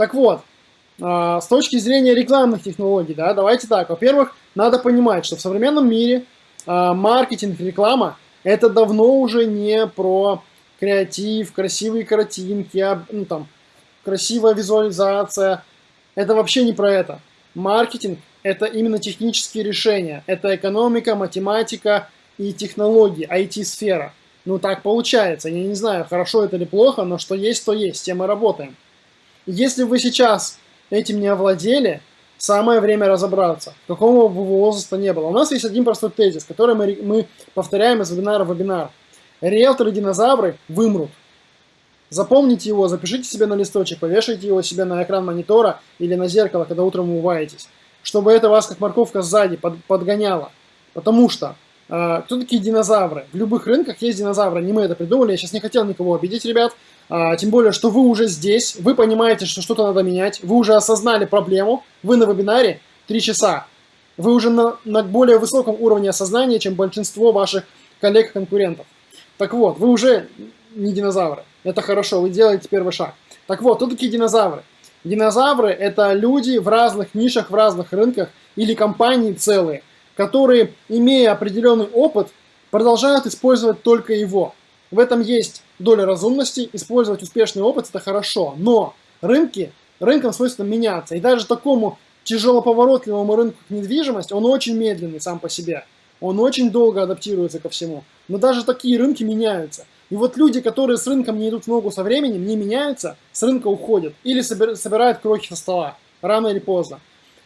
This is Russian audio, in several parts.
Так вот, с точки зрения рекламных технологий, да, давайте так. Во-первых, надо понимать, что в современном мире маркетинг, реклама – это давно уже не про креатив, красивые картинки, ну, там, красивая визуализация. Это вообще не про это. Маркетинг – это именно технические решения. Это экономика, математика и технологии, IT-сфера. Ну, так получается. Я не знаю, хорошо это или плохо, но что есть, то есть. Тем мы работаем. Если вы сейчас этим не овладели, самое время разобраться, какого бы возраста не было. У нас есть один простой тезис, который мы, мы повторяем из вебинара в вебинар. Риэлторы-динозавры вымрут. Запомните его, запишите себе на листочек, повешайте его себе на экран монитора или на зеркало, когда утром умываетесь, чтобы это вас как морковка сзади под, подгоняло. Потому что кто такие динозавры? В любых рынках есть динозавры, не мы это придумали, я сейчас не хотел никого обидеть, ребят. А, тем более, что вы уже здесь, вы понимаете, что что-то надо менять, вы уже осознали проблему, вы на вебинаре 3 часа. Вы уже на, на более высоком уровне осознания, чем большинство ваших коллег-конкурентов. Так вот, вы уже не динозавры. Это хорошо, вы делаете первый шаг. Так вот, кто такие динозавры? Динозавры – это люди в разных нишах, в разных рынках или компании целые, которые, имея определенный опыт, продолжают использовать только его. В этом есть доля разумности, использовать успешный опыт – это хорошо, но рынки, рынкам свойственно меняться. И даже такому тяжелоповоротливому рынку, недвижимость, он очень медленный сам по себе. Он очень долго адаптируется ко всему. Но даже такие рынки меняются. И вот люди, которые с рынком не идут в ногу со временем, не меняются, с рынка уходят или собирают крохи со стола, рано или поздно.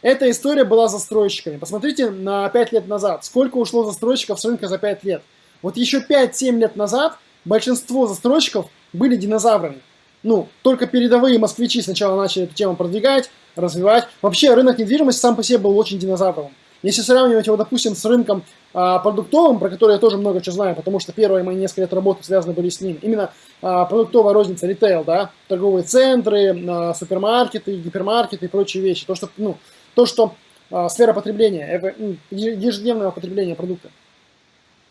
Эта история была застройщиками. Посмотрите на 5 лет назад, сколько ушло застройщиков с рынка за 5 лет. Вот еще 5-7 лет назад большинство застройщиков были динозаврами. Ну, только передовые москвичи сначала начали эту тему продвигать, развивать. Вообще рынок недвижимости сам по себе был очень динозавровым. Если сравнивать его, допустим, с рынком а, продуктовым, про который я тоже много чего знаю, потому что первые мои несколько лет работы связаны были с ним, именно а, продуктовая розница, ритейл, да, торговые центры, а, супермаркеты, гипермаркеты и прочие вещи. То, что, ну, то, что а, сфера потребления, ну, ежедневного потребления продукта.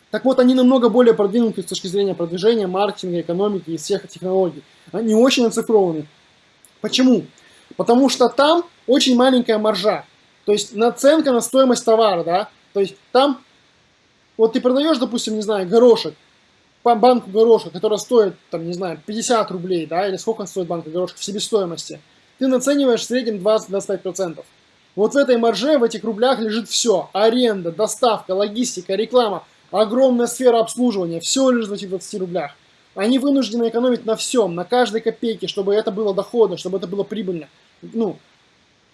Так вот, они намного более продвинуты с точки зрения продвижения, маркетинга, экономики и всех технологий. Они очень оцифрованы. Почему? Потому что там очень маленькая маржа. То есть наценка на стоимость товара, да, то есть там, вот ты продаешь, допустим, не знаю, горошек, банку горошка, которая стоит, там, не знаю, 50 рублей, да, или сколько стоит банка горошка в себестоимости, ты нацениваешь в среднем 20-25%. Вот в этой марже, в этих рублях лежит все. Аренда, доставка, логистика, реклама, огромная сфера обслуживания, все лежит в этих 20 рублях. Они вынуждены экономить на всем, на каждой копейке, чтобы это было доходно, чтобы это было прибыльно. Ну,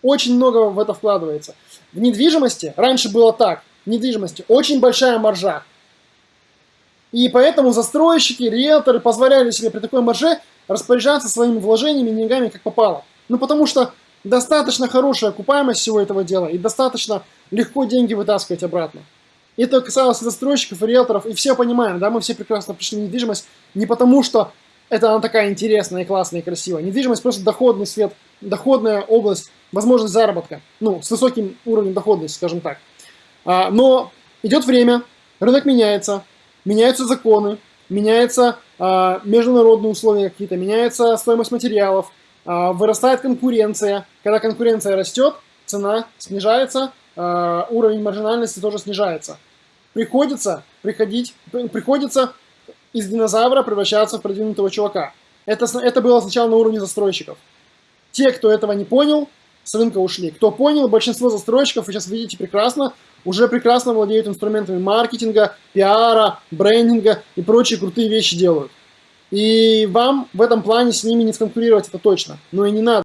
очень много в это вкладывается. В недвижимости раньше было так. В недвижимости очень большая маржа. И поэтому застройщики, риэлторы позволяли себе при такой марже распоряжаться своими вложениями, деньгами как попало. Ну потому что достаточно хорошая окупаемость всего этого дела и достаточно легко деньги вытаскивать обратно. И это касалось застройщиков, риэлторов, и все понимаем, да, мы все прекрасно пришли в недвижимость не потому, что это она такая интересная, классная и красивая. Недвижимость просто доходный свет, доходная область, возможность заработка, ну, с высоким уровнем доходности, скажем так. А, но идет время, рынок меняется, меняются законы, меняются а, международные условия какие-то, меняется стоимость материалов, а, вырастает конкуренция. Когда конкуренция растет, цена снижается, а, уровень маржинальности тоже снижается. Приходится приходить, приходится из динозавра превращаться в продвинутого чувака. Это, это было сначала на уровне застройщиков. Те, кто этого не понял, с рынка ушли. Кто понял, большинство застройщиков, вы сейчас видите прекрасно, уже прекрасно владеют инструментами маркетинга, пиара, брендинга и прочие крутые вещи делают. И вам в этом плане с ними не сконкурировать это точно. Но и не надо.